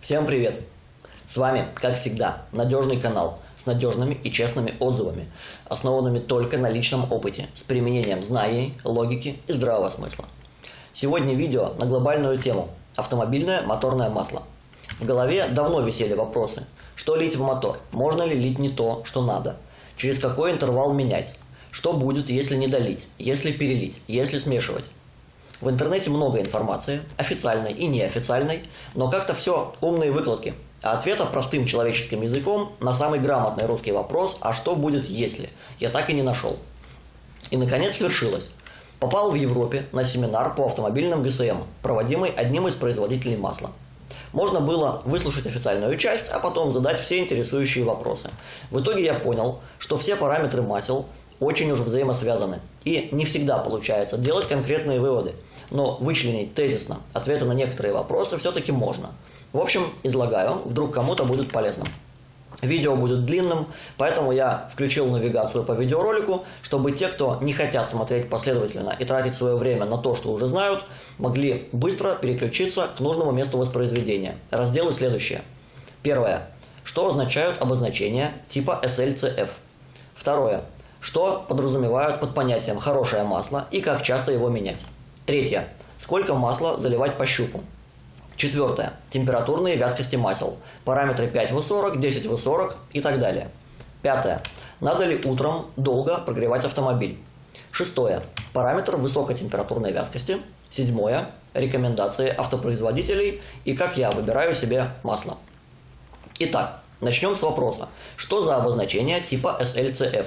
Всем привет! С вами, как всегда, надежный канал с надежными и честными отзывами, основанными только на личном опыте, с применением знаний, логики и здравого смысла. Сегодня видео на глобальную тему – автомобильное моторное масло. В голове давно висели вопросы, что лить в мотор, можно ли лить не то, что надо, через какой интервал менять, что будет, если не долить, если перелить, если смешивать. В интернете много информации, официальной и неофициальной, но как-то все умные выкладки. А ответа простым человеческим языком на самый грамотный русский вопрос «А что будет если?» я так и не нашел. И наконец свершилось. Попал в Европе на семинар по автомобильным ГСМ, проводимый одним из производителей масла. Можно было выслушать официальную часть, а потом задать все интересующие вопросы. В итоге я понял, что все параметры масел очень уж взаимосвязаны. И не всегда получается делать конкретные выводы – но вычленить тезисно ответы на некоторые вопросы все-таки можно. В общем, излагаю, вдруг кому-то будет полезным. Видео будет длинным, поэтому я включил навигацию по видеоролику, чтобы те, кто не хотят смотреть последовательно и тратить свое время на то, что уже знают, могли быстро переключиться к нужному месту воспроизведения. Разделы следующие. Первое. Что означают обозначения типа SLCF? Второе. Что подразумевают под понятием «хорошее масло» и как часто его менять? Третье. Сколько масла заливать по щупу? Четвертое. Температурные вязкости масел. Параметры 5В40, 10В40 и так далее. Пятое. Надо ли утром долго прогревать автомобиль? Шестое. Параметр высокотемпературной вязкости. Седьмое. Рекомендации автопроизводителей и как я выбираю себе масло. Итак, начнем с вопроса. Что за обозначение типа SLCF?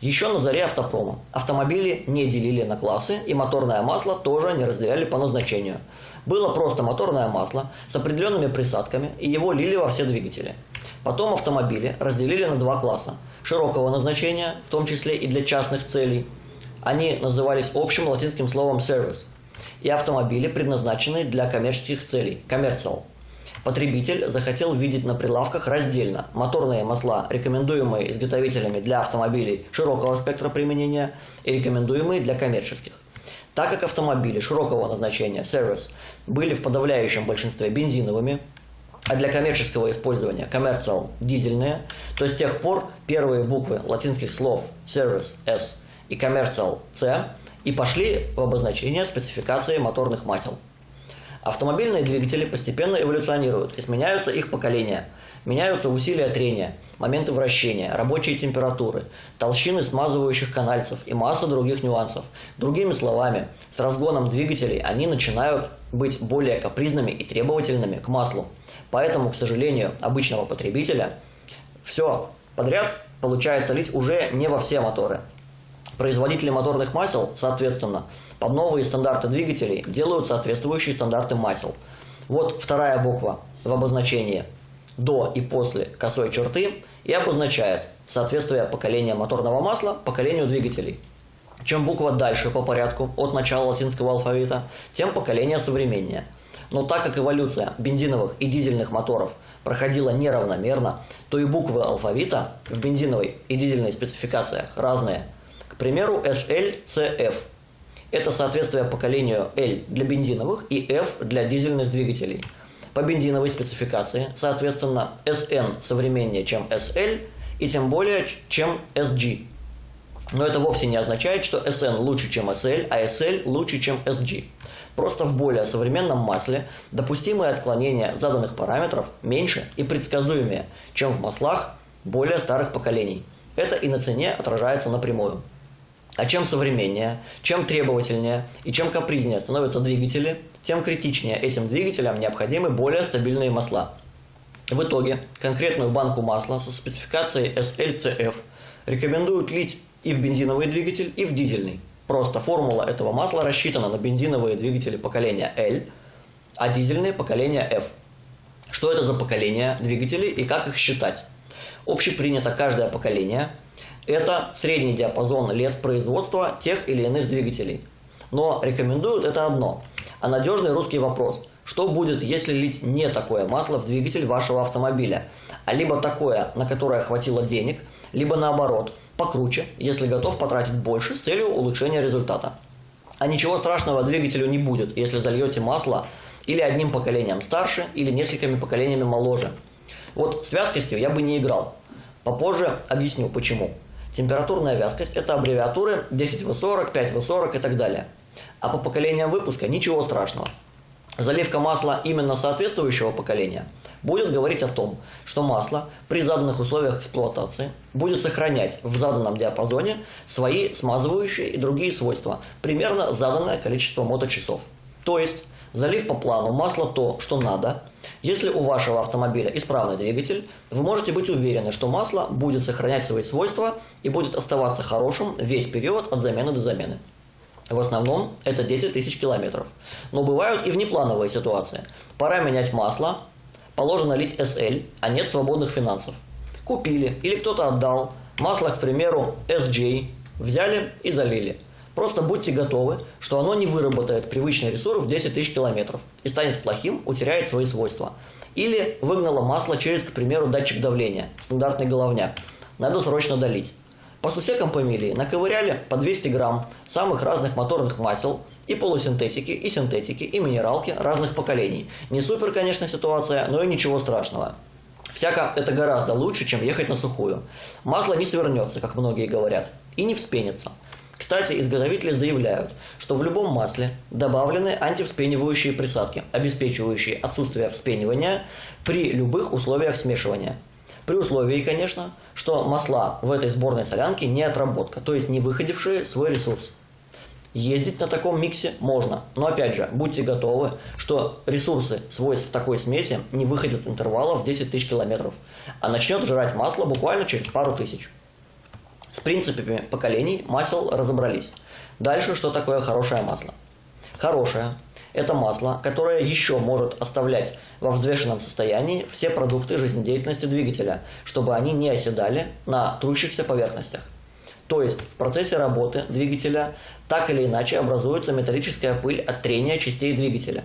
Еще на заре автопрома автомобили не делили на классы и моторное масло тоже не разделяли по назначению. Было просто моторное масло с определенными присадками и его лили во все двигатели. Потом автомобили разделили на два класса – широкого назначения, в том числе и для частных целей. Они назывались общим латинским словом «service» и автомобили, предназначенные для коммерческих целей – «commercial». Потребитель захотел видеть на прилавках раздельно моторные масла, рекомендуемые изготовителями для автомобилей широкого спектра применения и рекомендуемые для коммерческих. Так как автомобили широкого назначения Service были в подавляющем большинстве бензиновыми, а для коммерческого использования Commercial дизельные, то с тех пор первые буквы латинских слов Service S и Commercial C и пошли в обозначение спецификации моторных масел. Автомобильные двигатели постепенно эволюционируют и сменяются их поколения. Меняются усилия трения, моменты вращения, рабочие температуры, толщины смазывающих канальцев и масса других нюансов. Другими словами, с разгоном двигателей они начинают быть более капризными и требовательными к маслу. Поэтому, к сожалению, обычного потребителя все подряд получается лить уже не во все моторы. Производители моторных масел, соответственно, под новые стандарты двигателей делают соответствующие стандарты масел. Вот вторая буква в обозначении до и после косой черты и обозначает соответствие поколения моторного масла поколению двигателей. Чем буква дальше по порядку от начала латинского алфавита, тем поколение современнее. Но так как эволюция бензиновых и дизельных моторов проходила неравномерно, то и буквы алфавита в бензиновой и дизельной спецификациях разные – к примеру, SL-CF. Это соответствие поколению L для бензиновых и F для дизельных двигателей. По бензиновой спецификации, соответственно, SN современнее, чем SL, и тем более, чем SG. Но это вовсе не означает, что SN лучше, чем SL, а SL лучше, чем SG. Просто в более современном масле допустимые отклонения заданных параметров меньше и предсказуемее, чем в маслах более старых поколений. Это и на цене отражается напрямую. А чем современнее, чем требовательнее и чем капризнее становятся двигатели, тем критичнее этим двигателям необходимы более стабильные масла. В итоге конкретную банку масла со спецификацией SLCF рекомендуют лить и в бензиновый двигатель, и в дизельный. Просто формула этого масла рассчитана на бензиновые двигатели поколения L, а дизельные поколения F. Что это за поколения двигателей и как их считать? Общепринято каждое поколение – это средний диапазон лет производства тех или иных двигателей. Но рекомендуют это одно, а надежный русский вопрос. Что будет, если лить не такое масло в двигатель вашего автомобиля, а либо такое, на которое хватило денег, либо наоборот, покруче, если готов потратить больше с целью улучшения результата. А ничего страшного двигателю не будет, если зальете масло или одним поколением старше, или несколькими поколениями моложе. Вот с вязкостью я бы не играл. Попозже объясню почему. Температурная вязкость – это аббревиатуры 10В40, 5В40 и так далее. А по поколениям выпуска ничего страшного. Заливка масла именно соответствующего поколения будет говорить о том, что масло при заданных условиях эксплуатации будет сохранять в заданном диапазоне свои смазывающие и другие свойства, примерно заданное количество моточасов. То есть, залив по плану масло то, что надо, если у вашего автомобиля исправный двигатель, вы можете быть уверены, что масло будет сохранять свои свойства и будет оставаться хорошим весь период от замены до замены. В основном это 10 тысяч километров. Но бывают и внеплановые ситуации. Пора менять масло, положено лить SL, а нет свободных финансов. Купили или кто-то отдал, масло, к примеру, SJ, взяли и залили. Просто будьте готовы, что оно не выработает привычный ресурс в 10 тысяч километров и станет плохим, утеряет свои свойства. Или выгнало масло через, к примеру, датчик давления, стандартный головняк. Надо срочно долить. По сусекам фамилии наковыряли по 200 грамм самых разных моторных масел – и полусинтетики, и синтетики, и минералки разных поколений. Не супер, конечно, ситуация, но и ничего страшного. Всяко это гораздо лучше, чем ехать на сухую. Масло не свернется, как многие говорят, и не вспенится. Кстати, изготовители заявляют, что в любом масле добавлены антивспенивающие присадки, обеспечивающие отсутствие вспенивания при любых условиях смешивания. При условии, конечно, что масла в этой сборной солянке не отработка, то есть не выходившие свой ресурс. Ездить на таком миксе можно, но опять же, будьте готовы, что ресурсы свойств такой смеси не выходят интервала в 10 тысяч километров, а начнет жрать масло буквально через пару тысяч. С принципами поколений масел разобрались. Дальше, что такое хорошее масло? Хорошее – это масло, которое еще может оставлять во взвешенном состоянии все продукты жизнедеятельности двигателя, чтобы они не оседали на трущихся поверхностях. То есть в процессе работы двигателя так или иначе образуется металлическая пыль от трения частей двигателя.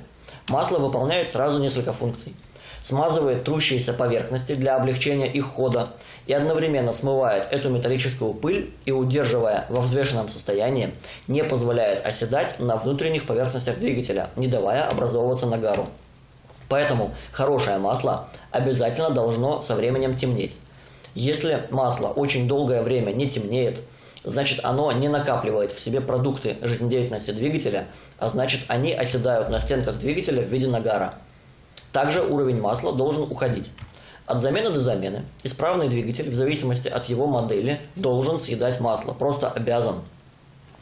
Масло выполняет сразу несколько функций. Смазывает трущиеся поверхности для облегчения их хода и одновременно смывает эту металлическую пыль и, удерживая во взвешенном состоянии, не позволяет оседать на внутренних поверхностях двигателя, не давая образовываться нагару. Поэтому хорошее масло обязательно должно со временем темнеть. Если масло очень долгое время не темнеет, значит оно не накапливает в себе продукты жизнедеятельности двигателя, а значит они оседают на стенках двигателя в виде нагара. Также уровень масла должен уходить. От замены до замены исправный двигатель, в зависимости от его модели, должен съедать масло, просто обязан.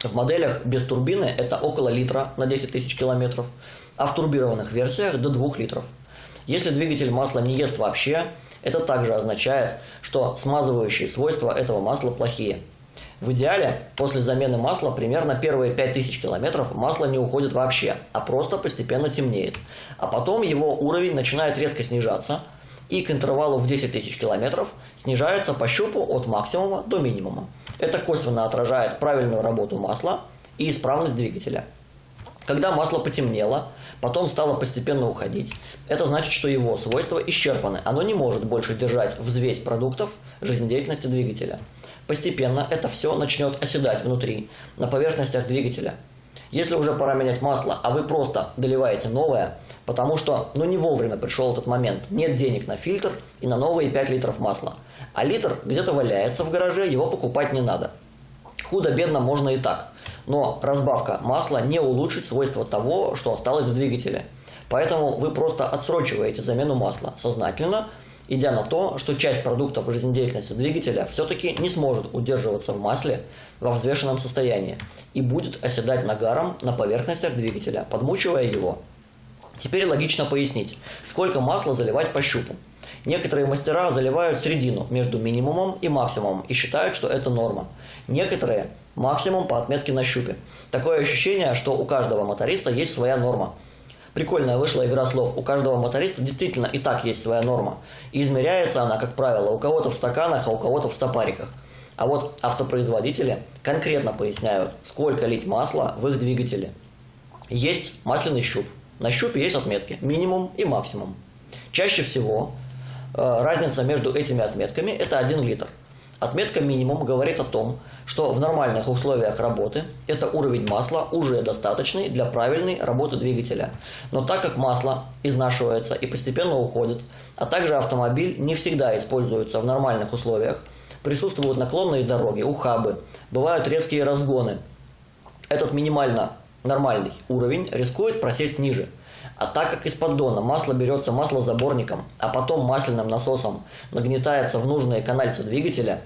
В моделях без турбины это около литра на 10 тысяч километров, а в турбированных версиях до 2 литров. Если двигатель масла не ест вообще, это также означает, что смазывающие свойства этого масла плохие. В идеале, после замены масла, примерно первые 5000 километров масло не уходит вообще, а просто постепенно темнеет. А потом его уровень начинает резко снижаться, и к интервалу в 10 тысяч километров снижается по щупу от максимума до минимума. Это косвенно отражает правильную работу масла и исправность двигателя. Когда масло потемнело, потом стало постепенно уходить, это значит, что его свойства исчерпаны. Оно не может больше держать взвесь продуктов жизнедеятельности двигателя. Постепенно это все начнет оседать внутри, на поверхностях двигателя. Если уже пора менять масло, а вы просто доливаете новое, потому что ну не вовремя пришел этот момент, нет денег на фильтр и на новые 5 литров масла, а литр где-то валяется в гараже, его покупать не надо. Худо-бедно можно и так, но разбавка масла не улучшит свойства того, что осталось в двигателе. Поэтому вы просто отсрочиваете замену масла сознательно, идя на то, что часть продуктов жизнедеятельности двигателя все-таки не сможет удерживаться в масле во взвешенном состоянии и будет оседать нагаром на поверхностях двигателя, подмучивая его. Теперь логично пояснить, сколько масла заливать по щупу. Некоторые мастера заливают середину между минимумом и максимумом и считают, что это норма. Некоторые – максимум по отметке на щупе. Такое ощущение, что у каждого моториста есть своя норма – Прикольная вышла игра слов. У каждого моториста действительно и так есть своя норма. И измеряется она, как правило, у кого-то в стаканах, а у кого-то в стопариках. А вот автопроизводители конкретно поясняют, сколько лить масла в их двигателе. Есть масляный щуп. На щупе есть отметки минимум и максимум. Чаще всего э, разница между этими отметками это 1 литр. Отметка минимум говорит о том, что в нормальных условиях работы это уровень масла уже достаточный для правильной работы двигателя. Но так как масло изнашивается и постепенно уходит, а также автомобиль не всегда используется в нормальных условиях, присутствуют наклонные дороги, ухабы, бывают резкие разгоны. Этот минимально нормальный уровень рискует просесть ниже – а так как из поддона масло берется маслозаборником, а потом масляным насосом нагнетается в нужные канальцы двигателя,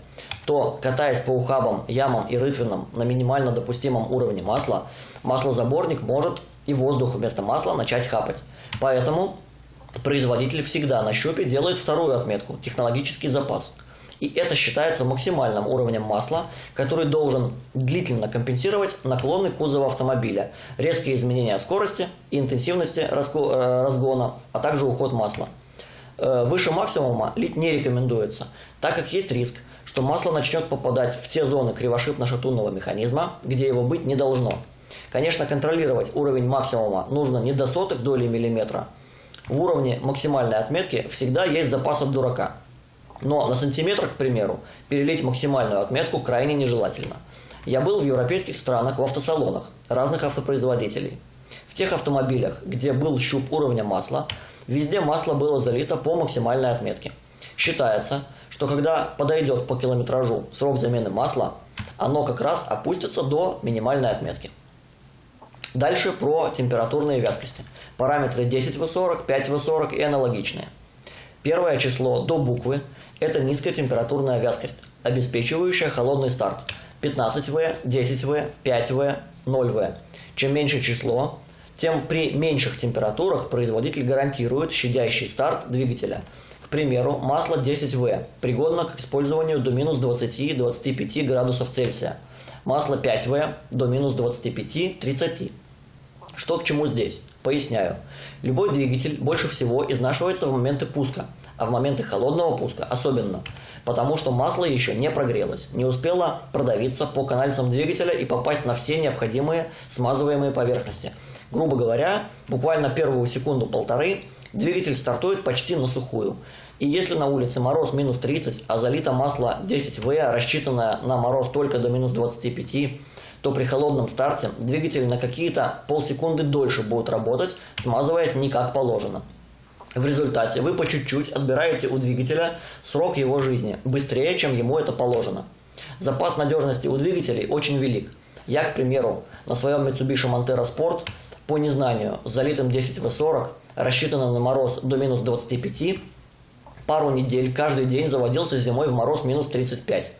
то, катаясь по ухабам, ямам и рытвинам на минимально допустимом уровне масла, маслозаборник может и воздух вместо масла начать хапать. Поэтому производитель всегда на щупе делает вторую отметку – технологический запас – и это считается максимальным уровнем масла, который должен длительно компенсировать наклоны кузова автомобиля, резкие изменения скорости и интенсивности э, разгона, а также уход масла. Э, выше максимума лить не рекомендуется, так как есть риск, что масло начнет попадать в те зоны кривошипно-шатунного механизма, где его быть не должно. Конечно, контролировать уровень максимума нужно не до сотых долей миллиметра. В уровне максимальной отметки всегда есть запас от дурака – но на сантиметр, к примеру, перелить максимальную отметку крайне нежелательно. Я был в европейских странах в автосалонах разных автопроизводителей. В тех автомобилях, где был щуп уровня масла, везде масло было залито по максимальной отметке. Считается, что когда подойдет по километражу срок замены масла, оно как раз опустится до минимальной отметки. Дальше про температурные вязкости. Параметры 10В40, 5В40 и аналогичные. Первое число до буквы это низкая температурная вязкость, обеспечивающая холодный старт 15В, 10В, 5В, 0В. Чем меньше число, тем при меньших температурах производитель гарантирует щадящий старт двигателя. К примеру, масло 10В пригодно к использованию до минус 20-25 градусов Цельсия. Масло 5В до минус 25-30. Что к чему здесь? Поясняю. Любой двигатель больше всего изнашивается в моменты пуска – а в моменты холодного пуска особенно, потому что масло еще не прогрелось, не успело продавиться по канальцам двигателя и попасть на все необходимые смазываемые поверхности. Грубо говоря, буквально первую секунду-полторы двигатель стартует почти на сухую. И если на улице мороз минус 30, а залито масло 10В, рассчитанное на мороз только до минус 25, то при холодном старте двигатель на какие-то полсекунды дольше будет работать, смазываясь не как положено. В результате вы по чуть-чуть отбираете у двигателя срок его жизни, быстрее, чем ему это положено. Запас надежности у двигателей очень велик. Я, к примеру, на своем Mitsubishi Montero Sport по незнанию с залитым 10V40, рассчитанным на мороз до минус 25, пару недель каждый день заводился зимой в мороз минус 35.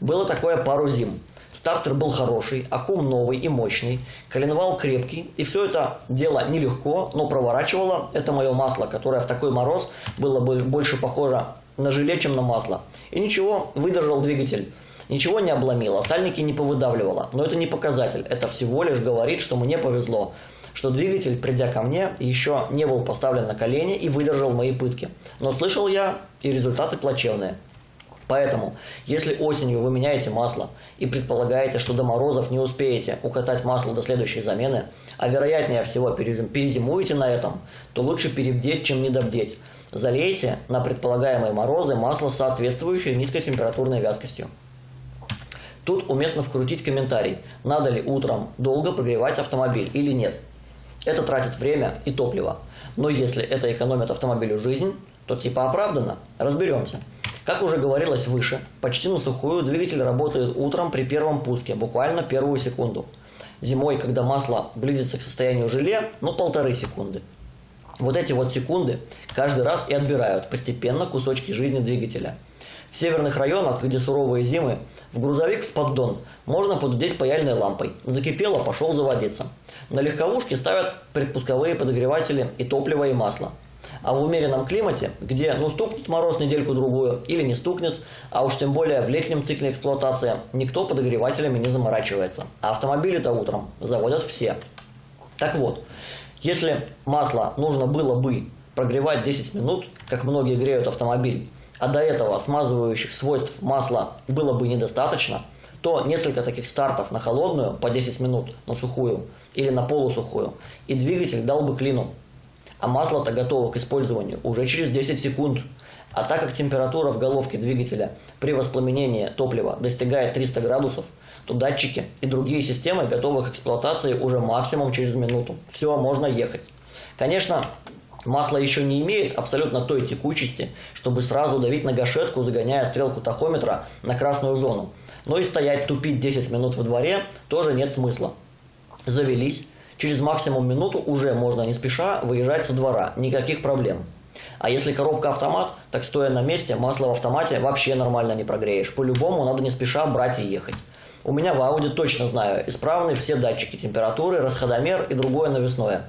Было такое пару зим. Стартер был хороший, аккум новый и мощный, коленвал крепкий, и все это дело нелегко, но проворачивало это мое масло, которое в такой мороз было бы больше похоже на желе, чем на масло. И ничего, выдержал двигатель. Ничего не обломило, сальники не повыдавливало. Но это не показатель, это всего лишь говорит, что мне повезло, что двигатель, придя ко мне, еще не был поставлен на колени и выдержал мои пытки. Но слышал я, и результаты плачевные. Поэтому, если осенью вы меняете масло и предполагаете, что до морозов не успеете укатать масло до следующей замены, а вероятнее всего перезимуете на этом, то лучше перебдеть, чем недобдеть. Залейте на предполагаемые морозы масло с соответствующей низкотемпературной вязкостью. Тут уместно вкрутить комментарий, надо ли утром долго прогревать автомобиль или нет. Это тратит время и топливо. Но если это экономит автомобилю жизнь, то типа оправдано. Разберемся. Как уже говорилось выше, почти на сухую двигатель работает утром при первом пуске, буквально первую секунду. Зимой, когда масло близится к состоянию желе, ну полторы секунды. Вот эти вот секунды каждый раз и отбирают постепенно кусочки жизни двигателя. В северных районах, где суровые зимы, в грузовик в поддон можно подудеть паяльной лампой. Закипело, пошел заводиться. На легковушке ставят предпусковые подогреватели и топливо, и масло. А в умеренном климате, где ну стукнет мороз недельку-другую или не стукнет, а уж тем более в летнем цикле эксплуатации, никто подогревателями не заморачивается. А автомобили-то утром заводят все. Так вот, если масло нужно было бы прогревать 10 минут, как многие греют автомобиль, а до этого смазывающих свойств масла было бы недостаточно, то несколько таких стартов на холодную по 10 минут на сухую или на полусухую, и двигатель дал бы клину а масло-то готово к использованию уже через 10 секунд. А так как температура в головке двигателя при воспламенении топлива достигает 300 градусов, то датчики и другие системы готовы к эксплуатации уже максимум через минуту. Все, можно ехать. Конечно, масло еще не имеет абсолютно той текучести, чтобы сразу давить на гашетку, загоняя стрелку тахометра на красную зону. Но и стоять тупить 10 минут во дворе тоже нет смысла. Завелись, через максимум минуту уже можно не спеша выезжать со двора, никаких проблем. А если коробка автомат, так стоя на месте, масло в автомате вообще нормально не прогреешь. По-любому надо не спеша брать и ехать. У меня в Audi точно знаю, исправны все датчики температуры, расходомер и другое навесное.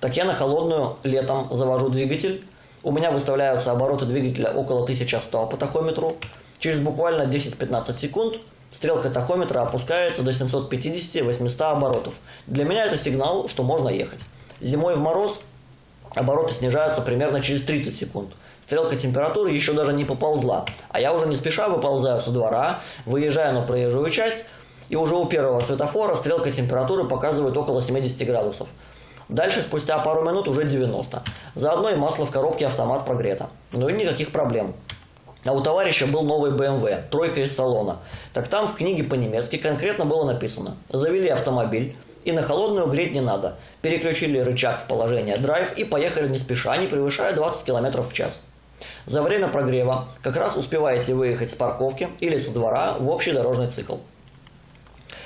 Так я на холодную летом завожу двигатель. У меня выставляются обороты двигателя около 1100 по тахометру. Через буквально 10-15 секунд стрелка тахометра опускается до 750-800 оборотов. Для меня это сигнал, что можно ехать. Зимой в мороз обороты снижаются примерно через 30 секунд. Стрелка температуры еще даже не поползла, а я уже не спеша выползаю со двора, выезжаю на проезжую часть, и уже у первого светофора стрелка температуры показывает около 70 градусов. Дальше, спустя пару минут, уже 90. Заодно и масло в коробке автомат прогрето. Ну и никаких проблем. А у товарища был новый BMW, тройка из салона. Так там в книге по-немецки конкретно было написано «Завели автомобиль, и на холодную греть не надо. Переключили рычаг в положение драйв и поехали не спеша, не превышая 20 км в час. За время прогрева как раз успеваете выехать с парковки или со двора в общий дорожный цикл.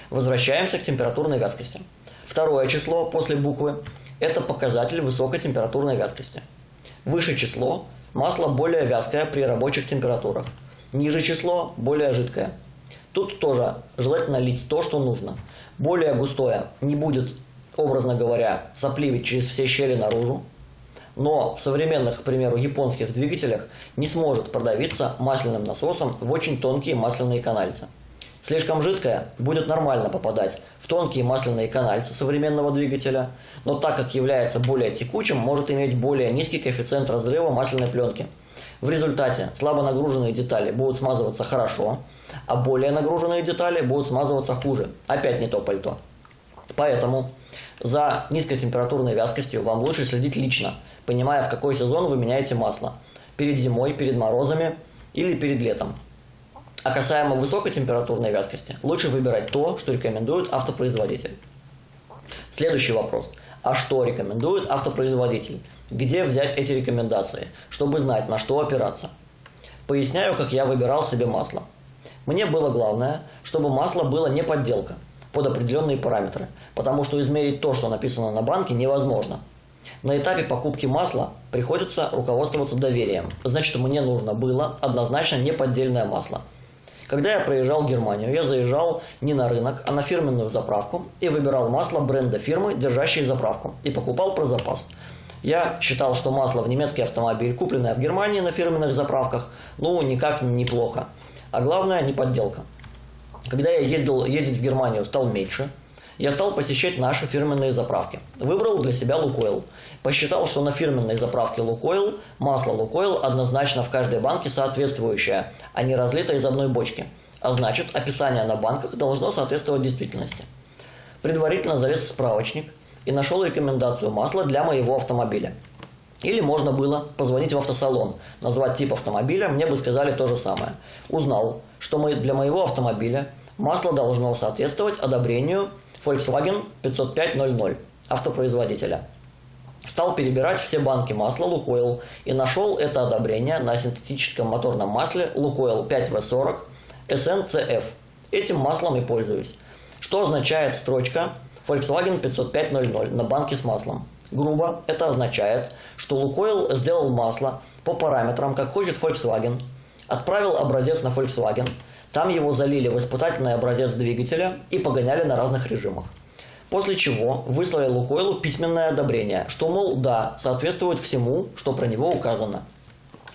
Возвращаемся к температурной вязкости. Второе число после буквы – это показатель высокой температурной вязкости. Выше число – масло более вязкое при рабочих температурах. Ниже число – более жидкое. Тут тоже желательно лить то, что нужно. Более густое не будет, образно говоря, сопливить через все щели наружу, но в современных, к примеру, японских двигателях не сможет продавиться масляным насосом в очень тонкие масляные канальцы. Слишком жидкое будет нормально попадать в тонкие масляные канальцы современного двигателя, но так как является более текучим, может иметь более низкий коэффициент разрыва масляной пленки. В результате слабо нагруженные детали будут смазываться хорошо, а более нагруженные детали будут смазываться хуже. Опять не то пальто. Поэтому за низкотемпературной вязкостью вам лучше следить лично – понимая, в какой сезон вы меняете масло. Перед зимой, перед морозами или перед летом. А касаемо высокотемпературной вязкости, лучше выбирать то, что рекомендует автопроизводитель. Следующий вопрос. А что рекомендует автопроизводитель? Где взять эти рекомендации, чтобы знать, на что опираться? Поясняю, как я выбирал себе масло. Мне было главное, чтобы масло было не подделка, под определенные параметры, потому что измерить то, что написано на банке, невозможно – на этапе покупки масла приходится руководствоваться доверием. Значит, мне нужно было однозначно неподдельное масло. Когда я проезжал Германию, я заезжал не на рынок, а на фирменную заправку и выбирал масло бренда фирмы, держащей заправку, и покупал про запас. Я считал, что масло в немецкий автомобиль, купленное в Германии на фирменных заправках, ну, никак неплохо. А главное, не подделка. Когда я ездил ездить в Германию стал меньше – я стал посещать наши фирменные заправки. Выбрал для себя Лукойл. Посчитал, что на фирменной заправке Лукойл масло Лукойл однозначно в каждой банке соответствующее, а не разлито из одной бочки. А значит, описание на банках должно соответствовать действительности. Предварительно залез в справочник и нашел рекомендацию масла для моего автомобиля. Или можно было позвонить в автосалон, назвать тип автомобиля, мне бы сказали то же самое. Узнал, что для моего автомобиля масло должно соответствовать одобрению Volkswagen 50500 автопроизводителя. Стал перебирать все банки масла Лукойл и нашел это одобрение на синтетическом моторном масле Лукойл 5В40 SNCF. Этим маслом и пользуюсь. Что означает строчка Volkswagen 50500 на банке с маслом? Грубо это означает, что Лукойл сделал масло по параметрам, как хочет Volkswagen, отправил образец на Volkswagen – там его залили в испытательный образец двигателя и погоняли на разных режимах. После чего выслали Лукойлу письменное одобрение, что, мол, да, соответствует всему, что про него указано.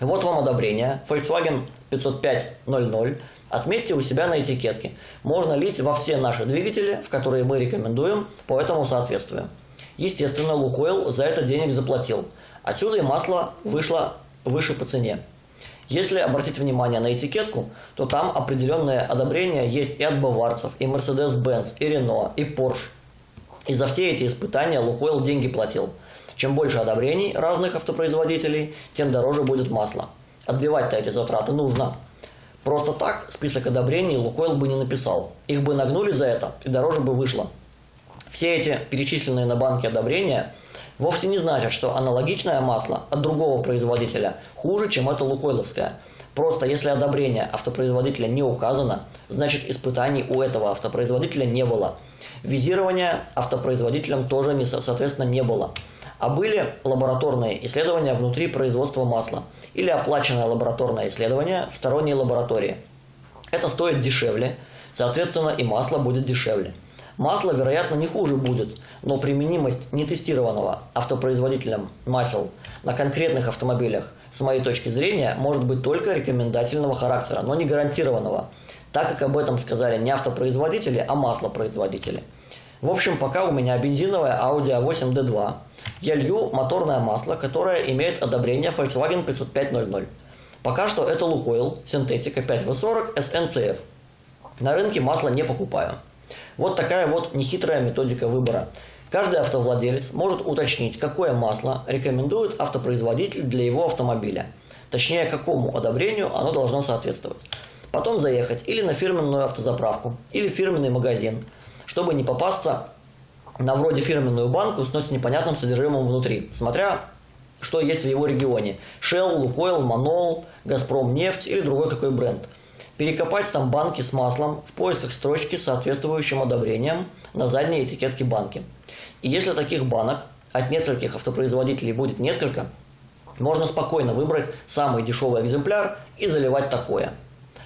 Вот вам одобрение, Volkswagen 505.00, отметьте у себя на этикетке. Можно лить во все наши двигатели, в которые мы рекомендуем по этому соответствию. Естественно, Лукойл за это денег заплатил. Отсюда и масло вышло выше по цене. Если обратить внимание на этикетку, то там определенное одобрение есть и от баварцев, и Mercedes-Benz, и Renault, и Porsche. И за все эти испытания Лукойл деньги платил. Чем больше одобрений разных автопроизводителей, тем дороже будет масло. Отбивать-то эти затраты нужно. Просто так список одобрений Лукойл бы не написал. Их бы нагнули за это, и дороже бы вышло. Все эти перечисленные на банке одобрения вовсе не значат, что аналогичное масло от другого производителя хуже, чем это лукойловское. Просто если одобрение автопроизводителя не указано, значит испытаний у этого автопроизводителя не было. Визирования автопроизводителям тоже, не, соответственно, не было. А были лабораторные исследования внутри производства масла или оплаченное лабораторное исследование в сторонней лаборатории. Это стоит дешевле, соответственно и масло будет дешевле. Масло, вероятно, не хуже будет, но применимость нетестированного автопроизводителем масел на конкретных автомобилях, с моей точки зрения, может быть только рекомендательного характера, но не гарантированного, так как об этом сказали не автопроизводители, а маслопроизводители. В общем, пока у меня бензиновая Audi A8 D2, я лью моторное масло, которое имеет одобрение Volkswagen 50500. Пока что это Lukoil синтетика 5V40 SNCF. На рынке масло не покупаю. Вот такая вот нехитрая методика выбора. Каждый автовладелец может уточнить, какое масло рекомендует автопроизводитель для его автомобиля. Точнее, какому одобрению оно должно соответствовать. Потом заехать или на фирменную автозаправку, или фирменный магазин, чтобы не попасться на вроде фирменную банку с непонятным содержимым внутри, смотря что есть в его регионе. Shell, Lukoil, Manol, Газпром нефть или другой какой бренд – перекопать там банки с маслом в поисках строчки с соответствующим одобрением на задней этикетке банки. Если таких банок от нескольких автопроизводителей будет несколько, можно спокойно выбрать самый дешевый экземпляр и заливать такое.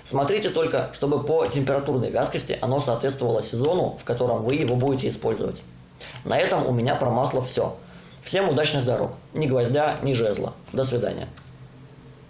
Смотрите только, чтобы по температурной вязкости оно соответствовало сезону, в котором вы его будете использовать. На этом у меня про масло все. Всем удачных дорог. Ни гвоздя, ни жезла. До свидания.